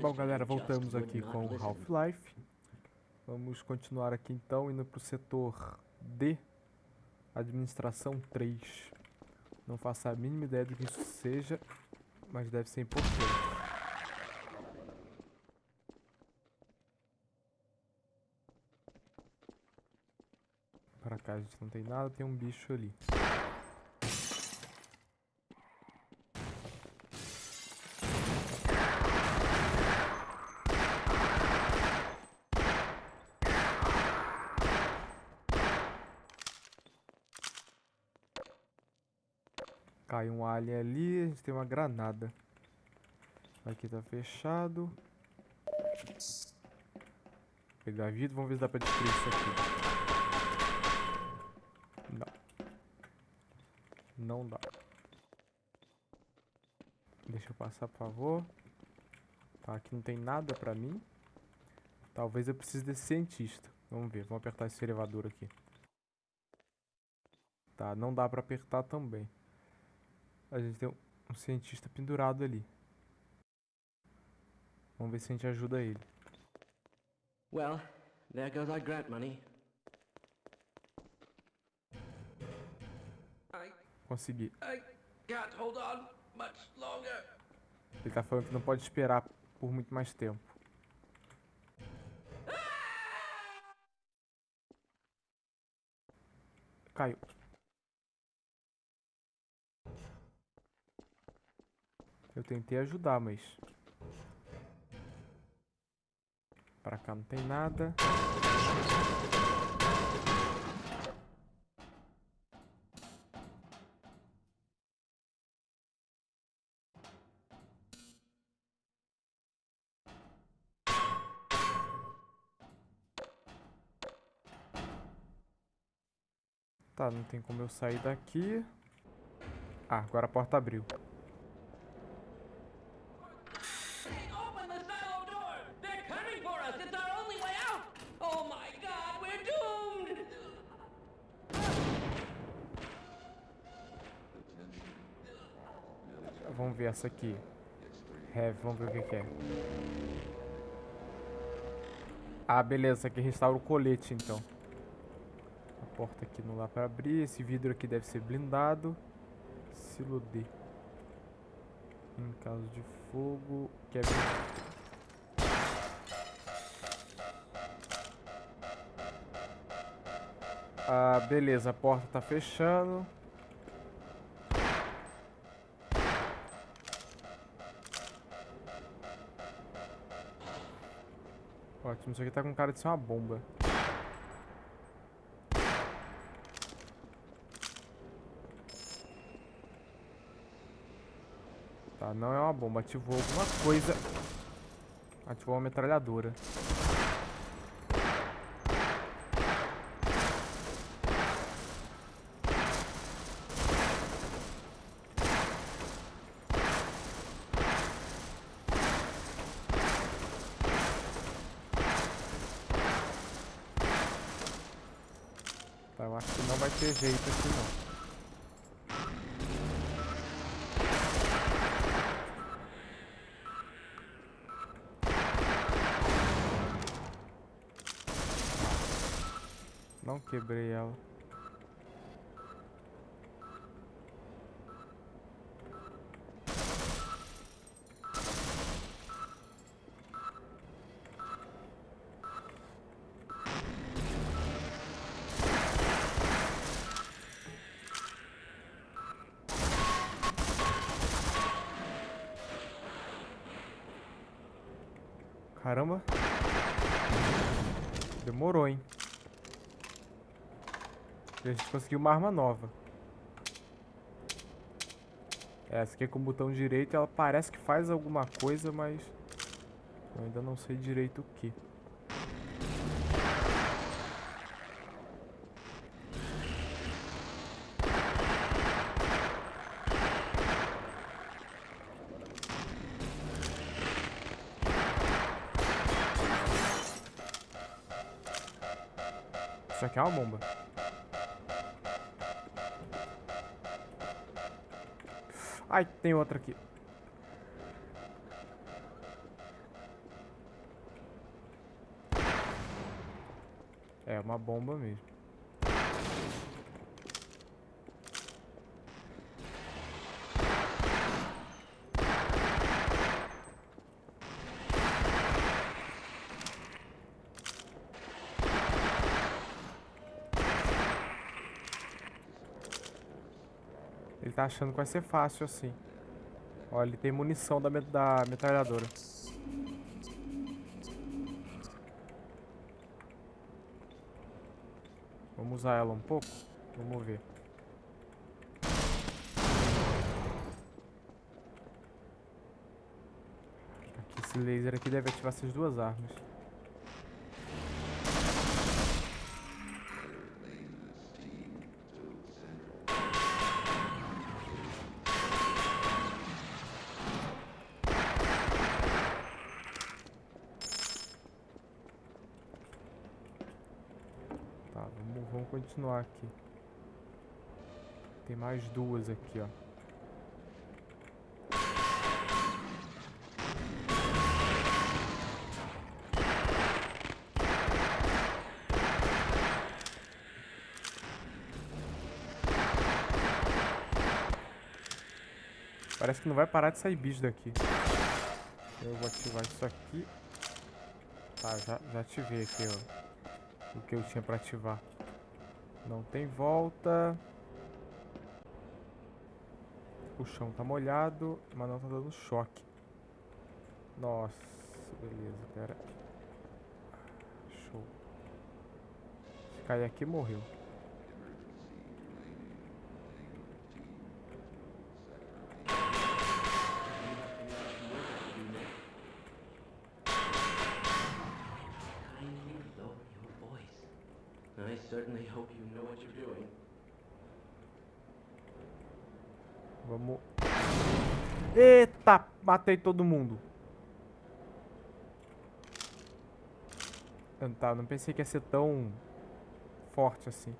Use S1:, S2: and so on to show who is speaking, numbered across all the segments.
S1: Bom, galera, voltamos aqui com o Half-Life. Vamos continuar aqui então, indo para o setor D, Administração 3. Não faço a mínima ideia do que isso seja, mas deve ser importante. Para cá a gente não tem nada, tem um bicho ali. Cai um alien ali, a gente tem uma granada. Aqui tá fechado. Pegar vidro, vamos ver se dá pra destruir isso aqui. Não. Não dá. Deixa eu passar, por favor. Tá, aqui não tem nada pra mim. Talvez eu precise desse cientista. Vamos ver, vamos apertar esse elevador aqui. Tá, não dá pra apertar também. A gente tem um cientista pendurado ali. Vamos ver se a gente ajuda ele.
S2: Well, there goes our grant money.
S1: Consegui.
S2: I can't hold on much longer.
S1: Ele tá falando que não pode esperar por muito mais tempo. Caiu. Eu tentei ajudar, mas... Pra cá não tem nada. Tá, não tem como eu sair daqui. Ah, agora a porta abriu. Vamos ver essa aqui. Heavy, vamos ver o que, que é. Ah, beleza, aqui restaura o colete, então. A porta aqui não dá pra abrir. Esse vidro aqui deve ser blindado. Silo D. Em caso de fogo... Quebra... Ah, beleza, a porta tá fechando. Ótimo, isso aqui tá com cara de ser uma bomba. Tá, não é uma bomba. Ativou alguma coisa. Ativou uma metralhadora. eu acho que não vai ter jeito aqui não. Não quebrei ela. Caramba. Demorou, hein. A gente conseguiu uma arma nova. Essa aqui é com o botão direito, ela parece que faz alguma coisa, mas... Eu ainda não sei direito o que. Isso aqui é uma bomba. Ai, tem outra aqui. É uma bomba mesmo. Tá achando que vai ser fácil assim. Olha, ele tem munição da, da metralhadora. Vamos usar ela um pouco? Vamos ver. Aqui, esse laser aqui deve ativar essas duas armas. Continuar aqui. Tem mais duas aqui, ó. Parece que não vai parar de sair bicho daqui. Eu vou ativar isso aqui. Tá, já, já ativei aqui, ó. O que eu tinha pra ativar. Não tem volta. O chão tá molhado, mas não tá dando choque. Nossa, beleza, pera. Show. Se cair aqui, morreu. What you're doing. Vamos. Eita! Matei todo mundo. Tá, não pensei que ia ser tão forte assim.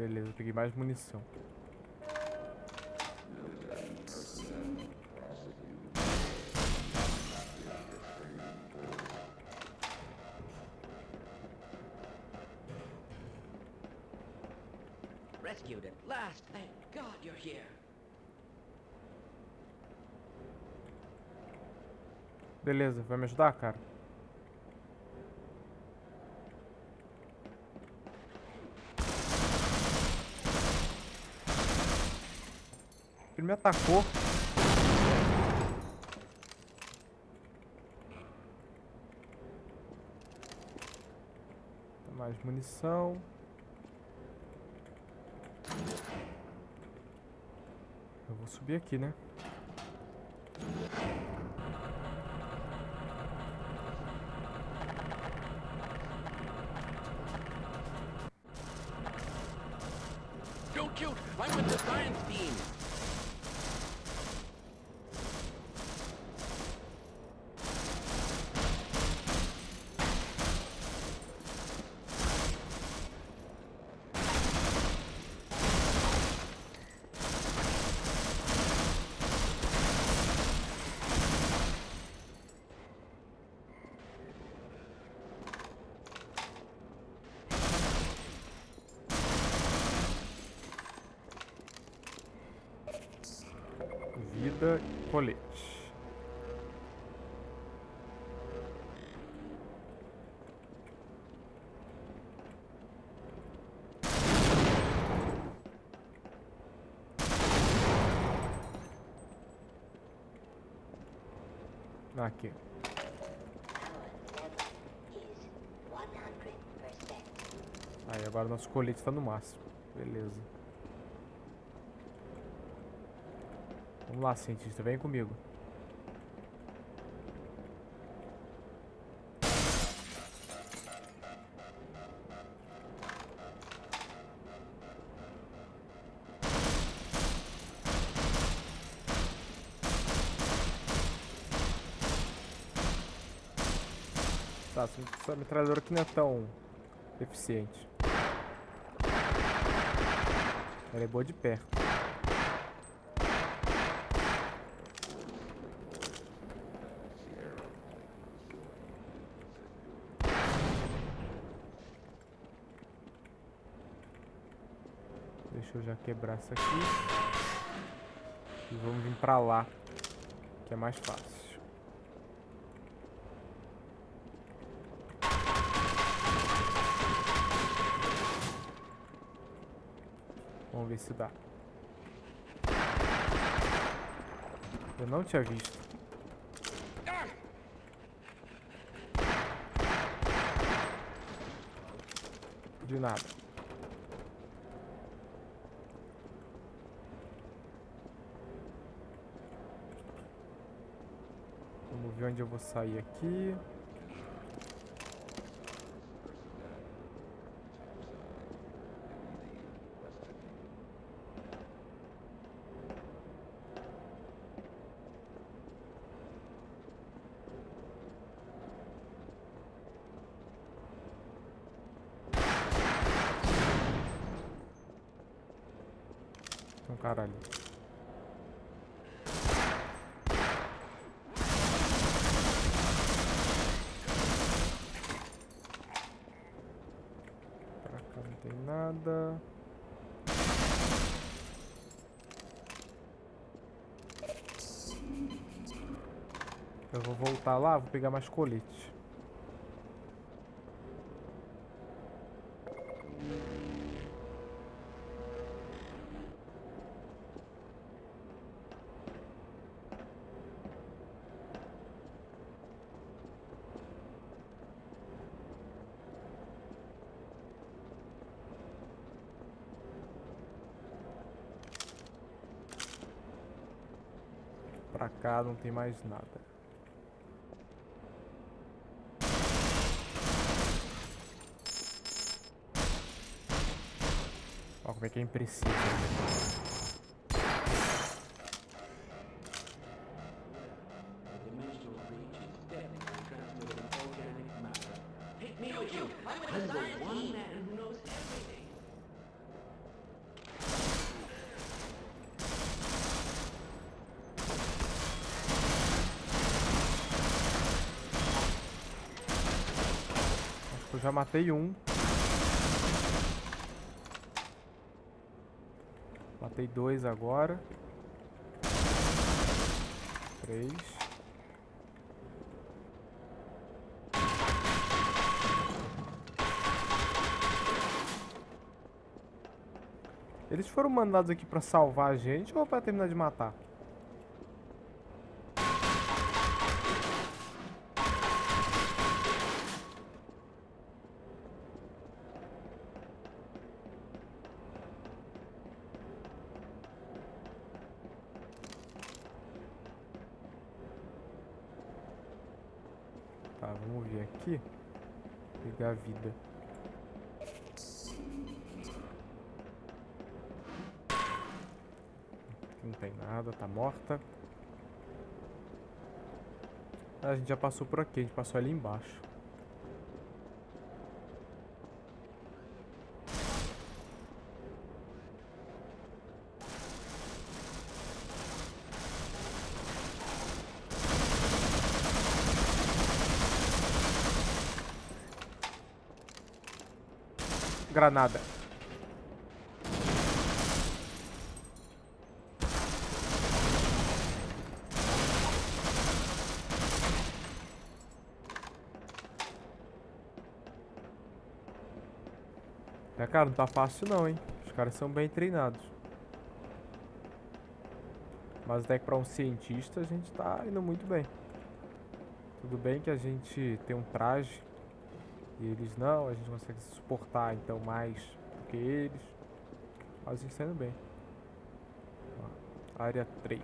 S1: Beleza, peguei mais munição. Rescued at last. Thank God you're here. Beleza, vai me ajudar, cara? Ele me atacou. Mais munição. Eu vou subir aqui, né? Don't shoot! I'm with the science team! Colete. Aqui. Aí agora nosso colete está no máximo. Beleza. Vamos lá, cientista, vem comigo. Tá, essa metralhadora aqui não é tão eficiente. Ela é boa de perto. Deixa eu já quebrar essa aqui. E vamos vir pra lá, que é mais fácil. Vamos ver se dá. Eu não tinha visto. De nada. ver onde eu vou sair aqui. Tem um cara ali. nada. Eu vou voltar lá, vou pegar mais colete. pra cá não tem mais nada. Como é que é impreciso. Eu já matei um. Matei dois agora. Três. Eles foram mandados aqui pra salvar a gente ou pra terminar de matar? Tá, vamos ver aqui. Pegar a vida. Não tem nada, tá morta. Ah, a gente já passou por aqui, a gente passou ali embaixo. Granada. É, cara, não tá fácil não, hein? Os caras são bem treinados. Mas até que pra um cientista a gente tá indo muito bem. Tudo bem que a gente tem um traje e eles não, a gente consegue suportar então mais do que eles. Mas a gente tá indo bem. Ó, área 3.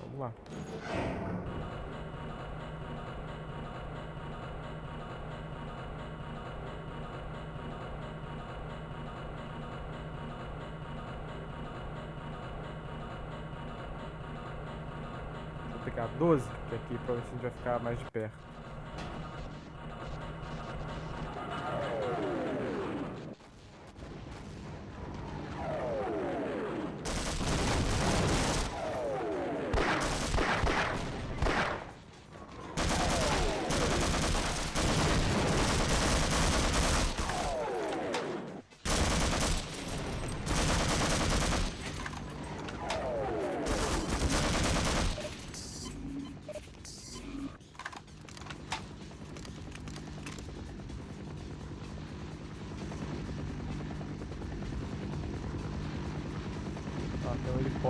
S1: Vamos lá. Pegar 12, que aqui provavelmente a gente vai ficar mais de perto.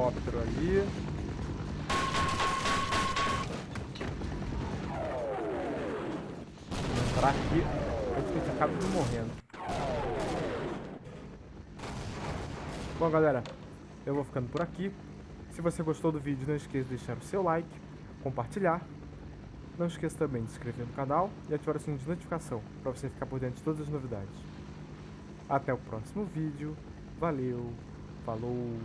S1: Helicóptero ali. Vou entrar aqui antes que a gente acabe morrendo. Bom, galera, eu vou ficando por aqui. Se você gostou do vídeo, não esqueça de deixar o seu like, compartilhar. Não esqueça também de se inscrever no canal e ativar o sininho de notificação para você ficar por dentro de todas as novidades. Até o próximo vídeo. Valeu, falou!